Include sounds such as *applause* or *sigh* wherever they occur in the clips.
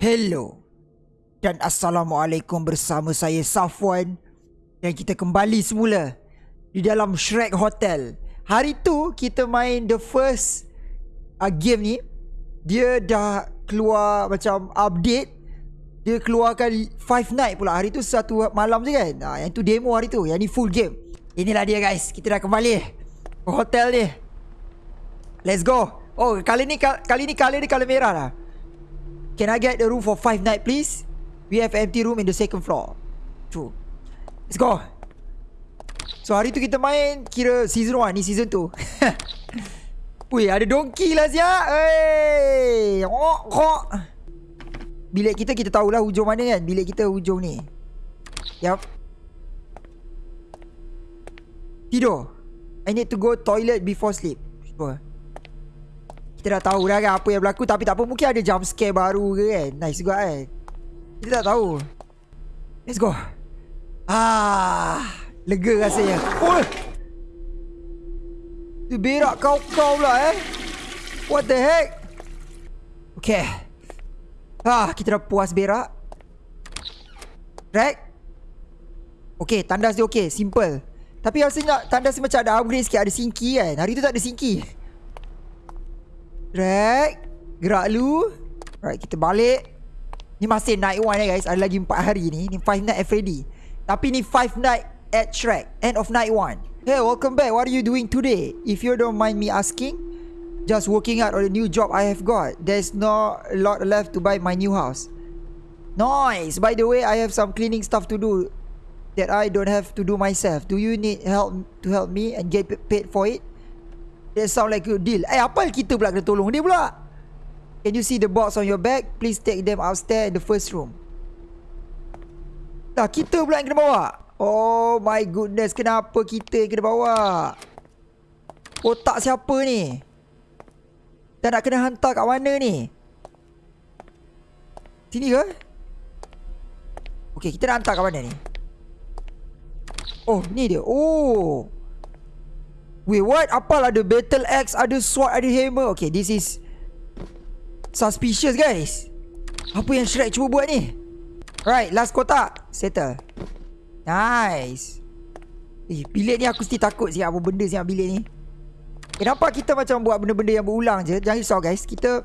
Hello dan Assalamualaikum bersama saya Safwan dan kita kembali semula di dalam Shrek Hotel. Hari tu kita main the first uh, game ni. Dia dah keluar macam update. Dia keluarkan Five Night pula. Hari tu satu malam je kan. Uh, yang tu demo hari tu. Yang ni full game. Inilah dia guys. Kita dah kembali ke hotel ni. Let's go. Oh, kali ni kali ni kali ni kali merah lah. Can I get the room for five night please? We have empty room in the second floor. True. Let's go. So hari tu kita main kira season 1 ni season 2. *laughs* Wih, ada donkey lah siap. Hey. Bilik kita kita tahulah hujung mana kan? Bilik kita hujung ni. Yup. Tidur. I need to go toilet before sleep. Sure. Kita dah tahu dah kan apa yang berlaku. Tapi tak apa mungkin ada jump scare baru ke kan? Nice juga kan? Kita tak tahu. Let's go. Ah, Lega rasanya. Oh. Tu berak kau-kau pula eh? What the heck? Okay. Ah, Kita dah puas berak. Right? Okay tandas dia okay. Simple. Tapi rasanya tandas macam ada upgrade sikit Ada sinki kan? Hari tu tak ada sinki Drag. Gerak lu. Alright kita balik. Ni masih night one ya guys. Ada lagi 4 hari ni. Ni 5 night FAD Tapi ni 5 night at Shrek. End of night one. Hey welcome back. What are you doing today? If you don't mind me asking Just working out on the new job I have got. There's not a lot left to buy my new house. Nice. By the way I have some cleaning stuff to do That I don't have to do myself. Do you need help to help me And get paid for it? That sound like a deal. Eh apa kita pula kena tolong dia pula? Can you see the box on your back? Please take them upstairs in the first room. Dah kita pula yang kena bawa. Oh my goodness Kenapa kita yang kena bawa? Otak siapa ni? Dah nak kena hantar kat mana ni? Sini ke? Okay kita nak hantar kat mana ni? Oh ni dia. Oh Wait what? Apalah ada battle axe Ada sword Ada hammer. Okay this is Suspicious guys. Apa yang Shrek cuba buat ni? Right last kotak. Settle. Nice. Eh bilik ni aku mesti takut siap. Apa benda siap bilik ni? Kenapa kita macam buat benda-benda yang berulang je. Jangan risau guys. Kita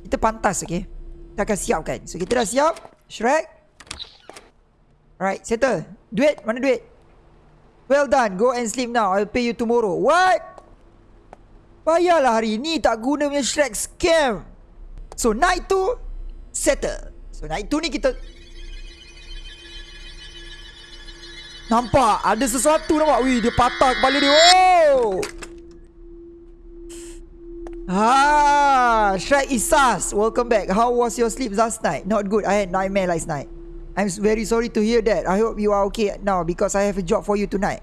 Kita pantas okay? Kita akan siapkan. So kita dah siap. Shrek. Right settle. Duit? Mana duit Well done. Go and sleep now. I'll pay you tomorrow. What? Bayarlah hari ni tak guna punya Shrek scam. So night tu settle. So night tu ni kita Nampak ada sesuatu nampak. Wih dia patah kepala dia. Oh. Ah, Shrek Isas, welcome back. How was your sleep last night? Not good. I had nightmare last night. I'm very sorry to hear that. I hope you are okay now because I have a job for you tonight.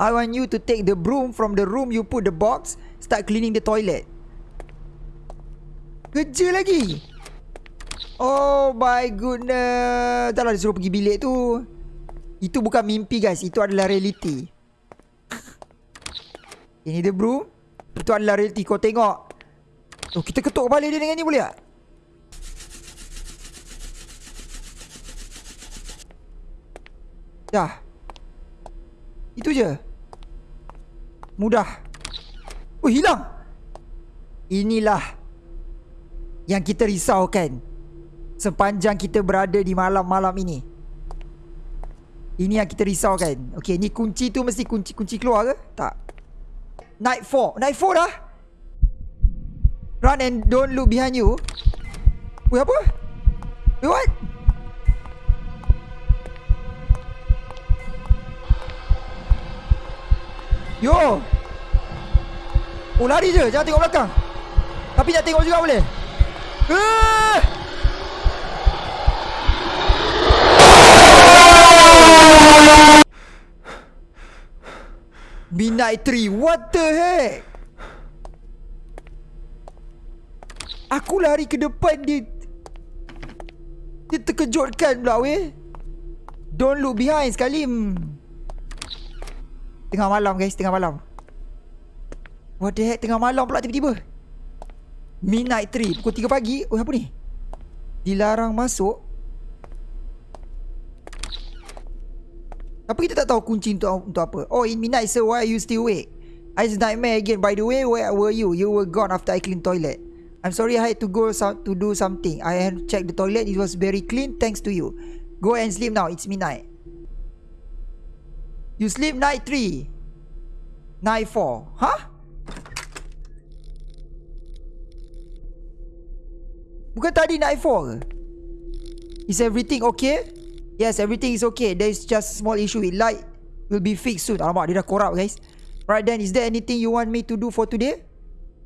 I want you to take the broom from the room you put the box, start cleaning the toilet. Kerja lagi. Oh my goodness. Taklah disuruh pergi bilik tu. Itu bukan mimpi guys, itu adalah reality. Ini the broom. Itu adalah reality. Kau tengok. Oh, kita ketuk kepala dia dengan ni boleh tak? Dah. Itu je. Mudah. Oh hilang. Inilah Yang kita risaukan Sepanjang kita berada di malam-malam ini. Ini yang kita risaukan. Okay ni kunci tu mesti kunci kunci keluar ke? Tak. Night 4 Night 4 dah. Run and don't look behind you. Wait apa? Wait what? Yo. Oh lari je. Jangan tengok belakang. Tapi nak tengok juga boleh. Uh! Midnight tree What the heck? Aku lari ke depan dia Dia terkejutkan pula weh. Don't look behind sekali. Hmm. Tengah malam guys Tengah malam. What the heck Tengah malam pula tiba-tiba. Midnight 3 Pukul 3 pagi. Oh apa ni? Dilarang masuk. Tapi kita tak tahu kunci untuk, untuk apa? Oh in midnight sir why are you still awake Ice nightmare again. By the way where were you? You were gone after I clean toilet. I'm sorry I had to go some, to do something. I had checked the toilet. It was very clean. Thanks to you. Go and sleep now. It's midnight You sleep night 3 Night 4 Huh? Bukan tadi night 4 ke? Is everything okay? Yes, everything is okay. There is just small issue with light. Will be fixed soon. Alamak, dia dah korup guys. Right then, is there anything you want me to do for today?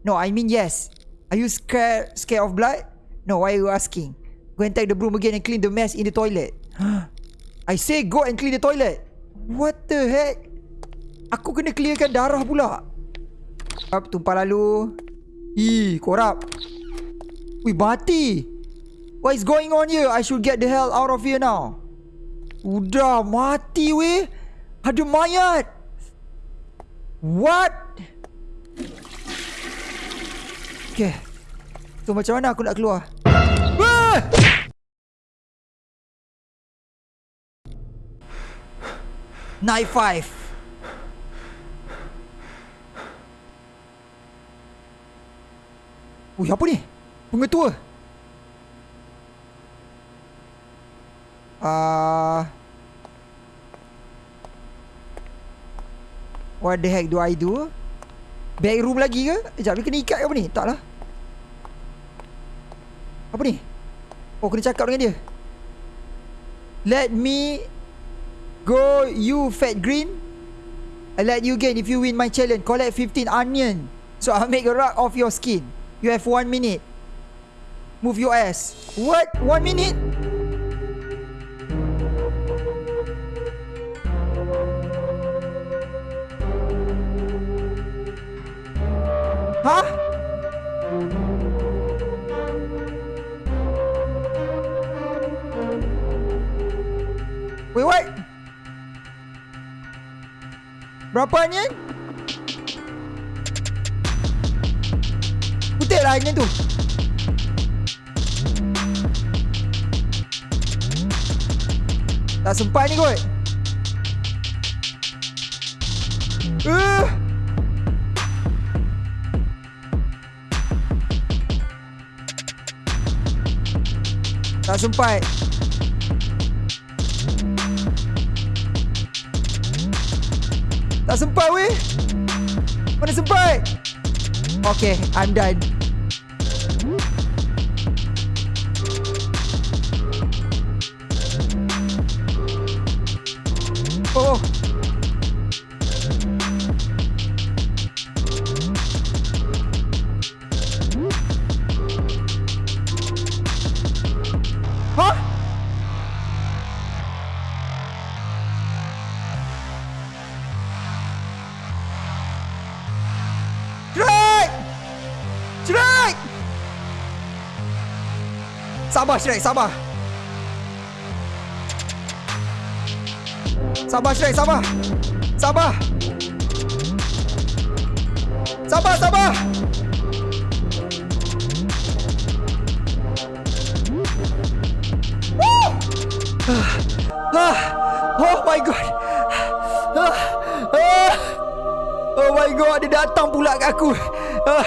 No, I mean yes. Are you scared scared of blood? No, why are you asking? Go and take the broom again and clean the mess in the toilet. *gasps* I say go and clean the toilet. What the heck? Aku kena clearkan darah pula. Up, tumpah lalu. Ih, korup. Wih, mati. What is going on here? I should get the hell out of here now. Udah mati weh Ada mayat What Okay So macam mana aku nak keluar ah! Night five Ui apa ni Pengetua Uh, what the heck do I do? Back room lagi ke? Sekejap, ni kena ikat ke apa ni? Tak lah. Apa ni? Oh, kena cakap dengan dia. Let me go, you fat green. I let you gain if you win my challenge. Collect 15 onion. So, I'll make a rug of your skin. You have one minute. Move your ass. What? One minute? Huh? Berapa ni? Putih lah ni tu. Tak sempat ni kot. Uh. Tak sempat Tak sempat weh? Mana sempat? Okay I'm done. Oh Sabar Shrek, sabar. Sabar Shrek, sabar. Sabar. Sabar, sabar. Ah, oh my god. Ah, ah. Oh my god, dia datang pula kat aku. Ah.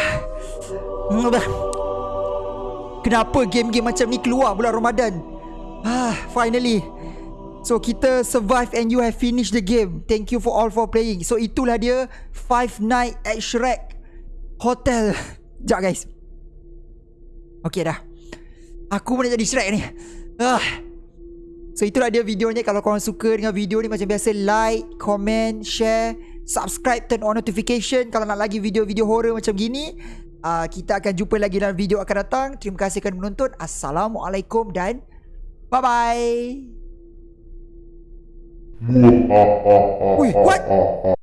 Kenapa game-game macam ni keluar bulan Ramadan? Ah, finally. So kita survive and you have finished the game. Thank you for all for playing. So itulah dia Five Night at Shrek Hotel. Sekejap guys. Okay dah. Aku pun nak jadi Shrek ni. Ah. So itulah dia videonya. Kalau korang suka dengan video ni macam biasa like, comment, share, subscribe, turn on notification kalau nak lagi video-video horror macam gini. Uh, kita akan jumpa lagi dalam video akan datang. Terima kasih kerana menonton. Assalamualaikum dan bye-bye. Wih, what?